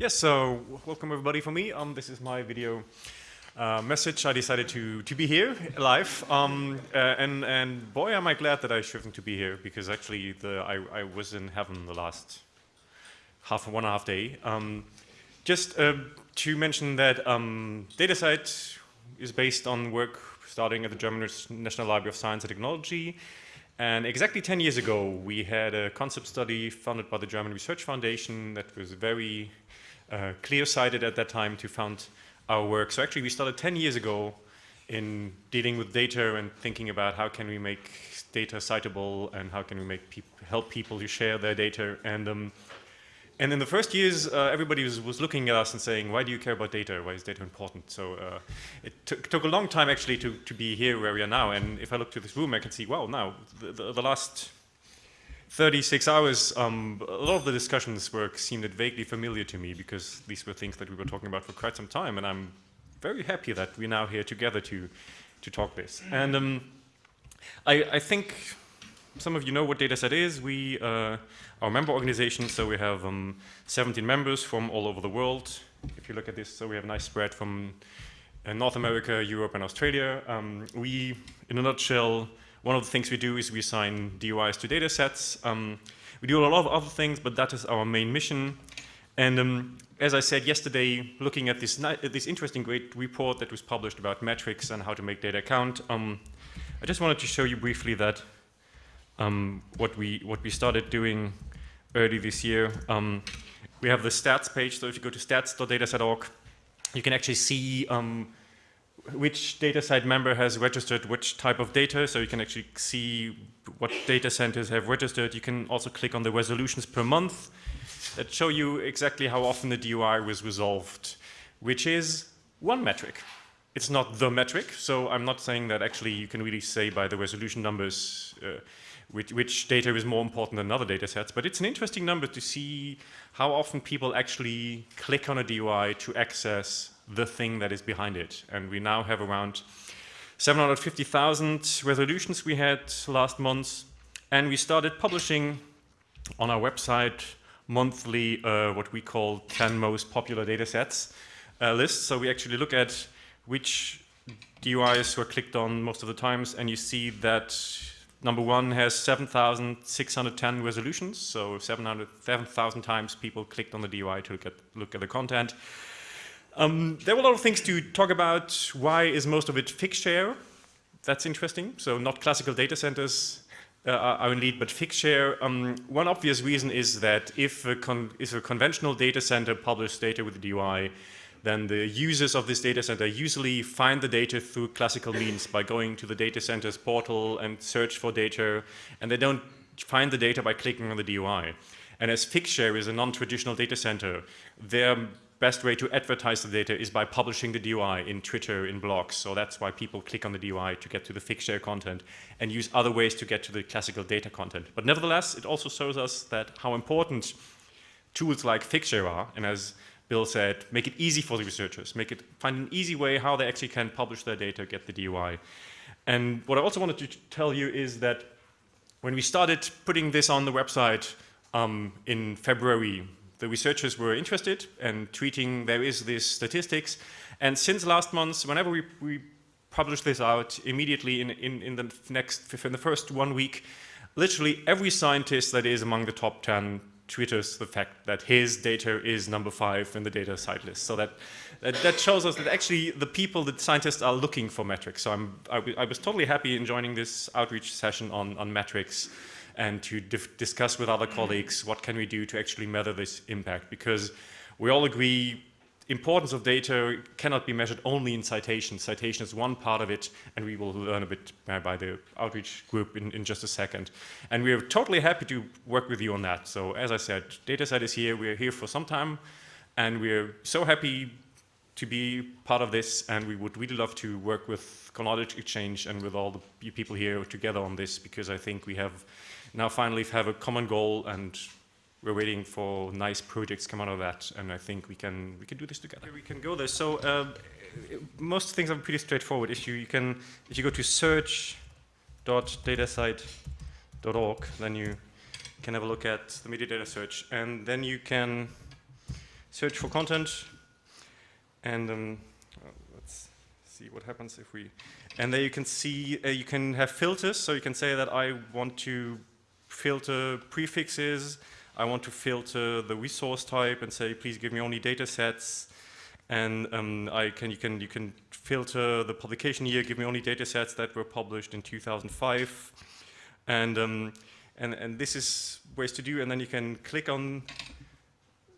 Yes, so welcome everybody for me. Um, this is my video uh, message. I decided to to be here live, um, uh, and and boy, am I glad that I chosen to be here because actually the I, I was in heaven the last half one and a half day. Um, just uh, to mention that um, DataCite is based on work starting at the German National Library of Science and Technology. And exactly 10 years ago, we had a concept study funded by the German Research Foundation that was very uh, clear-sighted at that time to found our work. So actually we started 10 years ago in dealing with data and thinking about how can we make data citable and how can we make help people to share their data. And um, and in the first years, uh, everybody was, was, looking at us and saying, why do you care about data? Why is data important? So uh, it took a long time actually to, to be here where we are now. And if I look to this room, I can see, well, now the, the, the last 36 hours, um, a lot of the discussions work seemed vaguely familiar to me because these were things that we were talking about for quite some time, and I'm very happy that we're now here together to to talk this. And um, I, I, think some of you know what DataCite is. We uh, our member organization, so we have um, 17 members from all over the world. If you look at this, so we have a nice spread from uh, North America, Europe, and Australia. Um, we, in a nutshell, one of the things we do is we assign DOIs to data sets. Um, we do a lot of other things, but that is our main mission. And um, as I said yesterday, looking at this, this interesting great report that was published about metrics and how to make data count, um, I just wanted to show you briefly that um, what, we, what we started doing early this year. Um, we have the stats page, so if you go to stats.datacite.org, you can actually see um, data DataCite member has registered which type of data, so you can actually see what data centers have registered. You can also click on the resolutions per month that show you exactly how often the DOI was resolved, which is one metric. It's not the metric, so I'm not saying that actually you can really say by the resolution numbers uh, which, which, data is more important than other data sets, but it's an interesting number to see how often people actually click on a DOI to access the thing that is behind it. And we now have around 750,000 resolutions we had last month. And we started publishing on our website monthly uh, what we call 10 most popular data sets uh, list. So we actually look at which DOIs were clicked on most of the times, and you see that number one has 7,610 resolutions, so 7,000 times people clicked on the DOI to look at, look at the content. Um, there were a lot of things to talk about. Why is most of it Figshare? That's interesting. So not classical data centers uh, are in lead, but Figshare. Um, one obvious reason is that if a, if a conventional data center publishes data with the DOI, then the users of this data center usually find the data through classical means by going to the data center's portal and search for data, and they don't find the data by clicking on the DOI. And as Figshare is a non-traditional data center, their best way to advertise the data is by publishing the DOI in Twitter, in blogs. So that's why people click on the DOI to get to the Figshare content and use other ways to get to the classical data content. But nevertheless, it also shows us that how important tools like Figshare are. And as Bill said, make it easy for the researchers, make it find an easy way how they actually can publish their data, get the DOI. And what I also wanted to tell you is that when we started putting this on the website um, in February the researchers were interested and tweeting there is this statistics. And since last month, whenever we, we publish this out, immediately in, in, in the next, in the first one week, literally every scientist that is among the top 10 twitters the fact that his data is number five in the DataCite list. So that, that, that, shows us that actually the people, the scientists are looking for metrics. So I'm, I, I was totally happy in joining this outreach session on, on metrics and to discuss with other colleagues what can we do to actually measure this impact because we all agree importance of data cannot be measured only in citation. Citation is one part of it, and we will learn a bit by the outreach group in, in just a second. And we're totally happy to work with you on that. So as I said, DataCite is here. We're here for some time, and we're so happy to be part of this, and we would really love to work with Knowledge Exchange and with all the people here together on this, because I think we have now finally have a common goal and we're waiting for nice projects come out of that and I think we can we can do this together. We can go there. So uh, most things are pretty straightforward. If you, you can if you go to search.datacite.org then you can have a look at the metadata search and then you can search for content, and um, let's see what happens if we. And there you can see uh, you can have filters. So you can say that I want to filter prefixes. I want to filter the resource type and say, please give me only data sets. And um, I can, you, can, you can filter the publication year, give me only data sets that were published in 2005. And, um, and, and this is ways to do, and then you can click on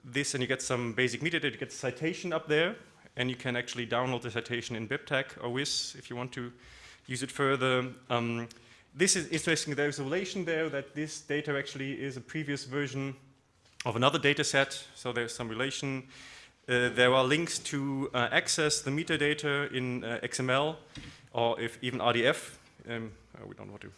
this and you get some basic metadata, you get the citation up there, and you can actually download the citation in BibTeX or RIS if you want to use it further. Um, this is interesting, there's a relation there that this data actually is a previous version of another data set, so there's some relation. Uh, there are links to uh, access the metadata in uh, XML or if even RDF. Um, oh, we don't want to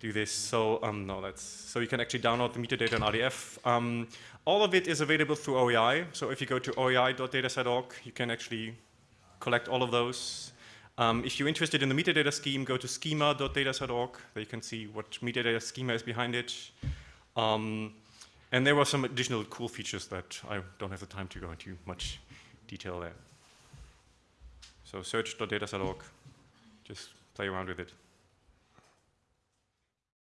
do this. So um, no, that's so you can actually download the metadata in RDF. Um, all of it is available through OAI. So if you go to oai.datacite.org, you can actually collect all of those. Um, if you're interested in the metadata scheme, go to schema.datacite.org. There you can see what metadata schema is behind it. Um, and there were some additional cool features that I don't have the time to go into much detail there. So search.datacite.org, just play around with it.